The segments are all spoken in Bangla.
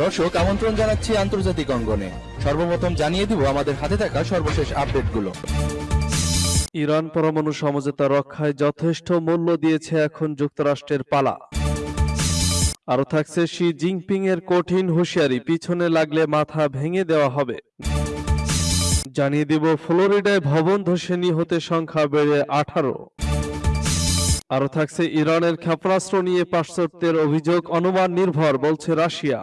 দর্শক, আমন্ত্রণ জানাচ্ছি আন্তর্জাতিক অঙ্গনে। সর্বপ্রথম জানিয়ে দিব আমাদের হাতে থাকা সর্বশেষ আপডেটগুলো। ইরান পরমাণু সমঝোতা রক্ষায় যথেষ্ট মূল্য দিয়েছে এখন যুক্তরাষ্ট্রের পালা। আরও থাকছে শি জিনপিং এর কঠিন হুঁশিয়ারি, পিছনে লাগলে মাথা ভেঙে দেওয়া হবে। জানিয়ে দিব, ফ্লোরিডায় ভবন ধসে নিহতে সংখ্যা বেড়ে আঠারো। আরও থাকছে ইরানের ক্ষেপণাস্ত্র নিয়ে পাশ্চাত্যের অভিযোগ, অনুমান নির্ভর, বলছে রাশিয়া।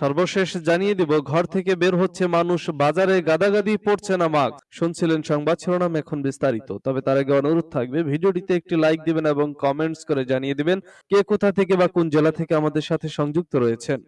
সর্বশেষ জানিয়ে দিব, ঘর থেকে বের হচ্ছে মানুষ, বাজারে গাদাগাদি পড়ছে না মাস্ক শুনছিলেন সংবাদ শিরোনাম এখন বিস্তারিত, তবে তার আগে অনুরোধ থাকবে, ভিডিওটিতে একটি লাইক দিবেন এবং কমেন্টস করে জানিয়ে দিবেন কে কোথা থেকে বা কোন জেলা থেকে আমাদের সাথে সংযুক্ত রয়েছেন।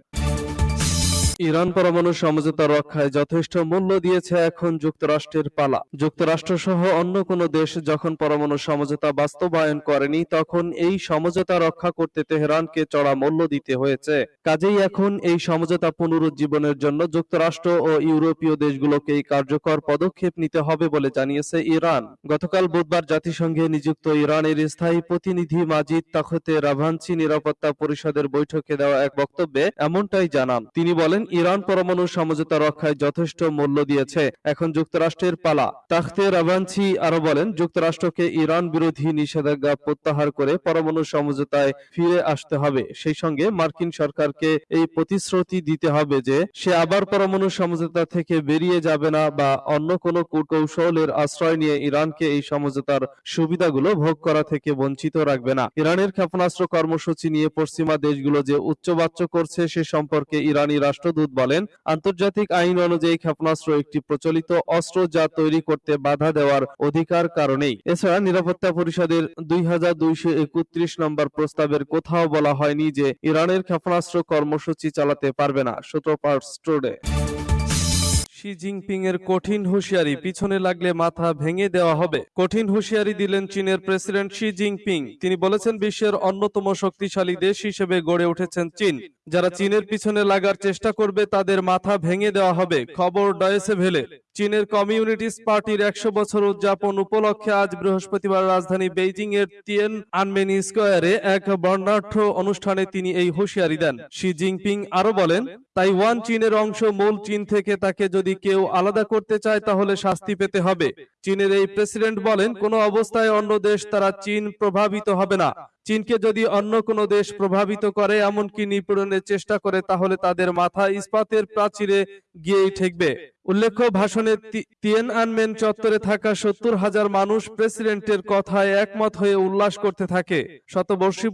ইরান পরমাণু সমঝোতা রক্ষায় যথেষ্ট মূল্য দিয়েছে এখন যুক্তরাষ্ট্রের পালা। যুক্তরাষ্ট্র সহ অন্য কোনো দেশ যখন পরমাণু সমঝোতা বাস্তবায়ন করেনি, তখন এই সমঝোতা রক্ষা করতে তেহরানকে চড়া মূল্য দিতে হয়েছে। কাজেই এখন এই সমঝোতা পুনরুজ্জীবনের জন্য যুক্তরাষ্ট্র ও ইউরোপীয় দেশগুলোকে এই কার্যকর পদক্ষেপ নিতে হবে বলে জানিয়েছে ইরান। গতকাল বুধবার জাতিসংঘে নিযুক্ত ইরানের স্থায়ী প্রতিনিধি মাজিদ তাখতে রাভানচি নিরাপত্তা পরিষদের বৈঠকে দেওয়া এক বক্তব্যে এমনটাই জানান। তিনি বলেন ইরান পরমাণু সমঝোতা রক্ষায় যথেষ্ট মূল্য দিয়েছে। এখন যুক্তরাষ্ট্রের পালা। তাখতে রাভানচি আরও বলেন, যুক্তরাষ্ট্রকে ইরান বিরোধী নিষেধাজ্ঞা প্রত্যাহার করে পরমাণু সমঝোতায় ফিরে আসতে হবে। সেই সঙ্গে মার্কিন সরকারকে এই প্রতিশ্রুতি দিতে হবে যে, সে আবার পরমাণু সমঝোতা থেকে বেরিয়ে যাবে না বা অন্য কোনো কূটকৌশলের আশ্রয় নিয়ে ইরানকে এই সমঝোতার সুবিধাগুলো ভোগ করা থেকে বঞ্চিত রাখবে না। ইরানের ক্ষেপণাস্ত্র কর্মসূচি নিয়ে পশ্চিমা দেশগুলো যে উচ্চবাচ্য করছে সে সম্পর্কে ইরানি রাষ্ট্রদূত বলেন, আন্তর্জাতিক আইন অনুযায়ী ক্ষেপণাস্ত্র একটি প্রচলিত অস্ত্র যা তৈরি করতে বাধা দেওয়ার অধিকার কারণেই। এছাড়া নিরাপত্তা পরিষদের দুই হাজার দুইশো একত্রিশ নম্বর প্রস্তাবের কোথাও বলা হয়নি যে ইরানের ক্ষেপণাস্ত্র কর্মসূচি চালাতে পারবে না সূত্র শি জিনপিং এর কঠিন হুঁশিয়ারি, পিছনে লাগলে মাথা ভেঙে দেওয়া হবে। কঠিন হুঁশিয়ারি দিলেন চীনের প্রেসিডেন্ট শি জিনপিং। তিনি বলেছেন, বিশ্বের অন্যতম শক্তিশালী দেশ হিসেবে গড়ে উঠেছেন চীন। যারা চীনের পিছনে লাগার চেষ্টা করবে, তাদের মাথা ভেঙে দেওয়া হবে। খবর ডয়েসে ভেলে, চীনের কমিউনিস্ট পার্টির একশো বছর উদযাপন উপলক্ষে আজ বৃহস্পতিবার রাজধানী বেইজিং এর তিয়ান আনমেন স্কোয়ারে এক বর্ণাঢ্য অনুষ্ঠানে তিনি এই হুঁশিয়ারি দেন। শি জিনপিং আরও বলেন, তাইওয়ান চীনের অংশ মূল চীন থেকে তাকে যদি কেউ আলাদা করতে চায়, তাহলে শাস্তি পেতে হবে। চীনের এই প্রেসিডেন্ট বলেন, কোনো অবস্থায় অন্য দেশ তারা চীন প্রভাবিত হবে না। চীনকে যদি অন্য কোনো দেশ প্রভাবিত করে, এমনকি নিপীড়নের চেষ্টা করে, তাহলে তাদের মাথা ইস্পাতের প্রাচীরে গিয়েই ঠেকবে। উল্লেখ্য, ভাষণে তিয়েন আনমেন চত্বরে থাকা সত্তর হাজার মানুষ প্রেসিডেন্টের কথায় একমত হয়ে উল্লাস করতে থাকে। শতবর্ষী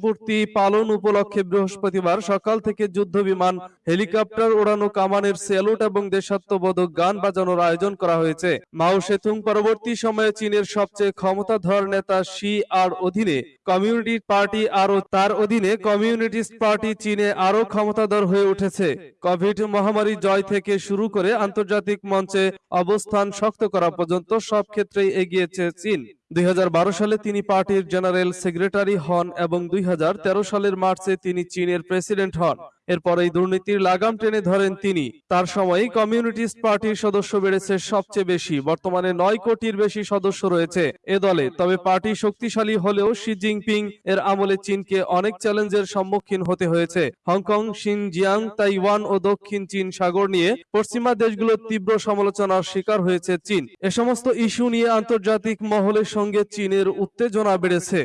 পালন উপলক্ষে বৃহস্পতিবার সকাল থেকে যুদ্ধ বিমান হেলিকপ্টার ওড়ানো, কামানের স্যালুট এবং দেশাত্মবোধক গান বাজানোর আয়োজন করা হয়েছে। মাও সেতুং পরবর্তী সময়ে চীনের সবচেয়ে ক্ষমতাধর নেতা শি আর অধীনে কমিউনিটি পার্টি আরও তার অধীনে কমিউনিস্ট পার্টি চীনে আরও ক্ষমতাধর হয়ে উঠেছে। কোভিড মহামারী জয় থেকে শুরু করে আন্তর্জাতিক মঞ্চে অবস্থান শক্ত করা পর্যন্ত সব ক্ষেত্রেই এগিয়েছে চীন। দুই হাজার বারো সালে তিনি পার্টির জেনারেল সেক্রেটারি হন এবং দুই হাজার তেরো সালের মার্চে তিনি চীনের প্রেসিডেন্ট হন। এরপর এই দুর্নীতির লাগাম টেনে ধরেন তিনি। তার সময় কমিউনিস্ট পার্টির সদস্য বেড়েছে সবচেয়ে বেশি। বর্তমানে নয় কোটির বেশি সদস্য রয়েছে এ দলে। তবে পার্টি শক্তিশালী হলেও শি জিনপিং এর আমলে চীনকে অনেক চ্যালেঞ্জের সম্মুখীন হতে হয়েছে। হংকং, শিনজিয়াং, তাইওয়ান ও দক্ষিণ চীন সাগর নিয়ে পশ্চিমা দেশগুলোর তীব্র সমালোচনার শিকার হয়েছে চীন। এ সমস্ত ইস্যু নিয়ে আন্তর্জাতিক মহলের সঙ্গে চীনের উত্তেজনা বেড়েছে।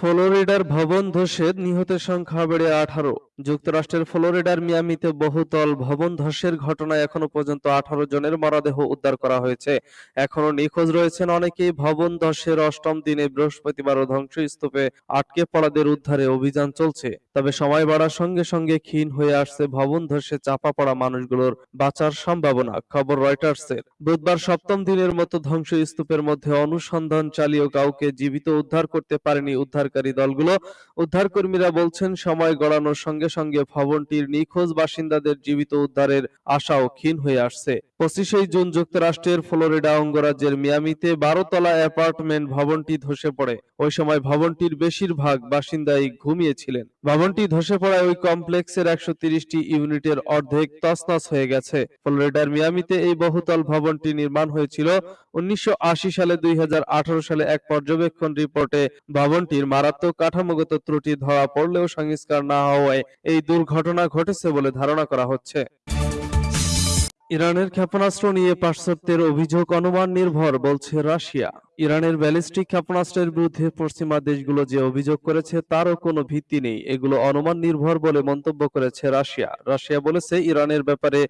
ফ্লোরিডার ভবন ধসে নিহতের সংখ্যা বেড়ে আঠারো। যুক্তরাষ্ট্রের ফ্লোরিডার মিয়ামিতে বহুতল ভবন ধসের ঘটনায় এখনও পর্যন্ত আঠারো জনের মরদেহ উদ্ধার করা হয়েছে। এখনও নিখোঁজ রয়েছেন অনেকেই ভবন ধসের অষ্টম দিনে বৃহস্পতিবার ধ্বংসস্তূপে আটকে পড়াদের উদ্ধারে অভিযান চলছে। তবে সময় বাড়ার সঙ্গে সঙ্গে ক্ষীণ হয়ে আসছে ভবন ধসে চাপা পড়া মানুষগুলোর বাঁচার সম্ভাবনা, খবর রয়টার্সের। বুধবার সপ্তম দিনের মতো ধ্বংসস্তূপের মধ্যে অনুসন্ধান চালিয়েও কাউকে জীবিত উদ্ধার করতে পারেনি উদ্ধারকারী দলগুলো। উদ্ধারকর্মীরা বলছেন, সময় গড়ানোর সঙ্গে সঙ্গে ভবনটির নিখোঁজ বাসিন্দাদের জীবিত উদ্ধারের আশাও ক্ষীণ হয়ে আসছে। পঁচিশে জুন যুক্তরাষ্ট্রের ফ্লোরিডা অঙ্গরাজ্যের মিয়ামিতে বারো তলা অ্যাপার্টমেন্ট ভবনটি ধসে পড়ে। ওই সময় ভবনটির বেশিরভাগ বাসিন্দাই ঘুমিয়েছিলেন। ভবনটি ধসে পড়ায় ওই কমপ্লেক্সের একশো তিরিশটি ইউনিটের অর্ধেক তছনছ হয়ে গেছে। ফ্লোরিডার মিয়ামিতে এই বহুতল ভবনটি নির্মাণ হয়েছিল উনিশশো আশি সালে, দুই হাজার আঠারো সালে। এক পর্যবেক্ষণ রিপোর্টে ভবনটির মারাত্মক কাঠামোগত ত্রুটি ধরা পড়লেও সংস্কার না হওয়ায় এই দুর্ঘটনা ঘটেছে বলে ধারণা করা হচ্ছে। ইরানের ক্ষেপণাস্ত্র নিয়ে পাশ্চাত্যের অভিযোগ, অনুমান নির্ভর, বলছে রাশিয়া। ইরানের ব্যালিস্টিক ক্ষেপণাস্ত্রের বিরুদ্ধে পশ্চিমা দেশগুলো যে অভিযোগ করেছে তারও কোনো ভিত্তি নেই। এগুলো অনুমান নির্ভর বলে মন্তব্য করেছে রাশিয়া। রাশিয়া বলেছে, ইরানের ব্যাপারে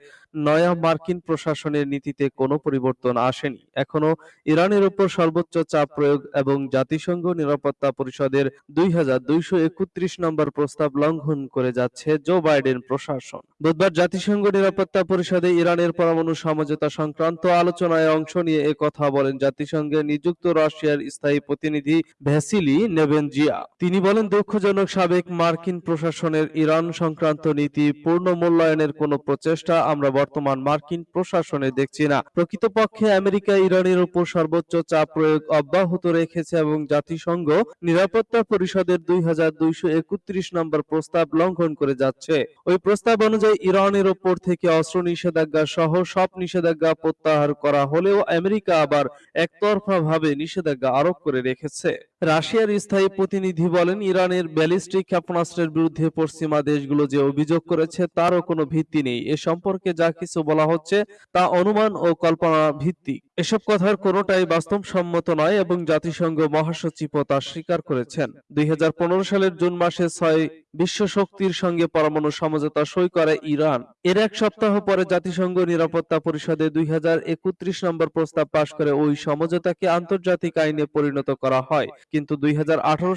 নয়া মার্কিন প্রশাসনের নীতিতে কোনো পরিবর্তন আসেনি। এখনও ইরানের উপর সর্বোচ্চ চাপ প্রয়োগ এবং জাতিসংঘ নিরাপত্তা পরিষদের দুই হাজার দুইশো একত্রিশ নম্বর প্রস্তাব লঙ্ঘন করে যাচ্ছে জো বাইডেন প্রশাসন। বুধবার জাতিসংঘ নিরাপত্তা পরিষদে ইরানের পরমাণু সমঝোতা সংক্রান্ত আলোচনায় অংশ নিয়ে কথা বলেন জাতিসংঘে নিযুক্ত রাশিয়ার স্থায়ী প্রতিনিধি ভ্যাসিলি নেবেনজিয়া তিনি বলেন, দুঃখজনক সাবেক মার্কিন প্রশাসনের ইরান সংক্রান্ত নীতি পূর্ণ মূল্যায়নের কোনো প্রচেষ্টা আমরা বর্তমান মার্কিন প্রশাসনে দেখছি না। প্রকৃতপক্ষে আমেরিকা ইরানের উপর সর্বোচ্চ চাপ প্রয়োগ অব্যাহত রেখেছে এবং জাতিসংঘ নিরাপত্তা পরিষদের দুই হাজার দুইশো একত্রিশ নম্বর প্রস্তাব লঙ্ঘন করে যাচ্ছে। ওই প্রস্তাব অনুযায়ী ইরানের উপর থেকে অস্ত্র নিষেধাজ্ঞা সহ সব নিষেধাজ্ঞা প্রত্যাহার করা হলেও আমেরিকা আবার একতরফা ভাবে নিষেধাজ্ঞা আরোপ করে রেখেছে। রাশিয়ার স্থায়ী প্রতিনিধি বলেন, ইরানের ব্যালিস্টিক ক্ষেপণাস্ত্রের বিরুদ্ধে পশ্চিমা দেশগুলো যে অভিযোগ করেছে তারও কোনো ভিত্তি নেই। এ সম্পর্কে যা কিছু বলা হচ্ছে তা অনুমান ও কল্পনা ভিত্তিক এসব কথার কোনোটাই বাস্তবসম্মত নয় এবং জাতিসংঘ মহাসচিবও তা স্বীকার করেছেন। দুই হাজার পনেরো সালের জুন মাসে ছয় বিশ্ব শক্তির সঙ্গে পরমাণু সমঝোতা সই করে ইরান। এর এক সপ্তাহ পরে জাতিসংঘ নিরাপত্তা পরিষদে দুই হাজার একত্রিশ নম্বর প্রস্তাব পাশ করে ওই সমঝোতাকে আন্তর্জাতিক আইনে পরিণত করা হয়। কিন্তু দুই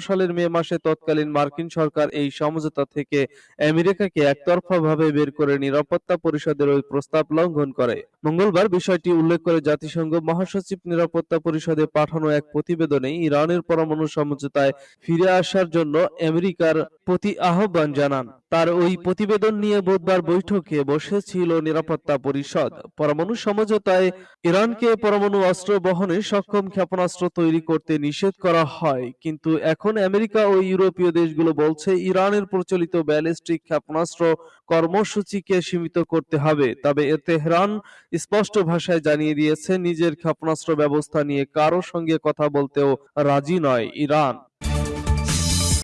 সালের মে মাসে তৎকালীন মার্কিন সরকার এই সমঝোতা থেকে আমেরিকাকে একতরফাভাবে বের করে নিরাপত্তা পরিষদের ওই প্রস্তাব লঙ্ঘন করে। মঙ্গলবার বিষয়টি উল্লেখ করে জাতিসংঘ মহাসচিব নিরাপত্তা পরিষদে পাঠানো এক প্রতিবেদনে ইরানের পরমাণু সমঝোতায় ফিরে আসার জন্য আমেরিকার প্রতি আহ্বান জানান। তার ওই প্রতিবেদন নিয়ে বুধবার বৈঠকে বসেছিল নিরাপত্তা পরিষদ। পরমাণু সমঝোতায় ইরানকে পরমাণু অস্ত্র বহনে সক্ষম ক্ষেপণাস্ত্র তৈরি করতে নিষেধ করা হয়। কিন্তু এখন আমেরিকা ও ইউরোপীয় দেশগুলো বলছে ইরানের প্রচলিত ব্যালিস্টিক ক্ষেপণাস্ত্র কর্মসূচিকে সীমিত করতে হবে। তবে এ তেহরান স্পষ্ট ভাষায় জানিয়ে দিয়েছে নিজের ক্ষেপণাস্ত্র ব্যবস্থা নিয়ে কারও সঙ্গে কথা বলতেও রাজি নয় ইরান।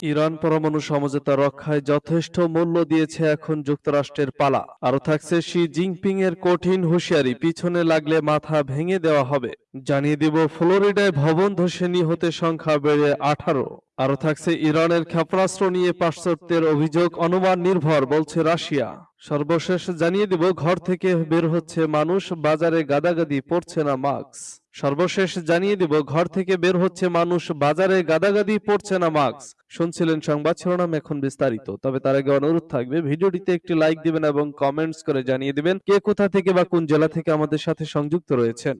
ইরান পরমাণু সমঝোতা রক্ষায় যথেষ্ট মূল্য দিয়েছে এখন যুক্তরাষ্ট্রের পালা। আরও থাকছে শি জিনপিং এর কঠিন হুঁশিয়ারি, পিছনে লাগলে মাথা ভেঙে দেওয়া হবে। জানিয়ে দিব, ফ্লোরিডায় ভবন ধসে নিহতের সংখ্যা বেড়ে আঠারো। আরও থাকছে ইরানের ক্ষেপণাস্ত্র নিয়ে পাশ্চাত্যের অভিযোগ, অনুমান নির্ভর, বলছে রাশিয়া। সর্বশেষ জানিয়ে দিব, ঘর থেকে বের হচ্ছে মানুষ, বাজারে গাদাগাদি পড়ছে না মাস্ক। সর্বশেষ জানিয়ে দিব, ঘর থেকে বের হচ্ছে মানুষ, বাজারে গাদাগাদি পড়ছে না মাস্ক। শুনছিলেন সংবাদ শিরোনাম এখন বিস্তারিত, তবে তার আগে অনুরোধ থাকবে, ভিডিওটিতে একটি লাইক দিবেন এবং কমেন্টস করে জানিয়ে দিবেন কে কোথা থেকে বা কোন জেলা থেকে আমাদের সাথে সংযুক্ত রয়েছেন।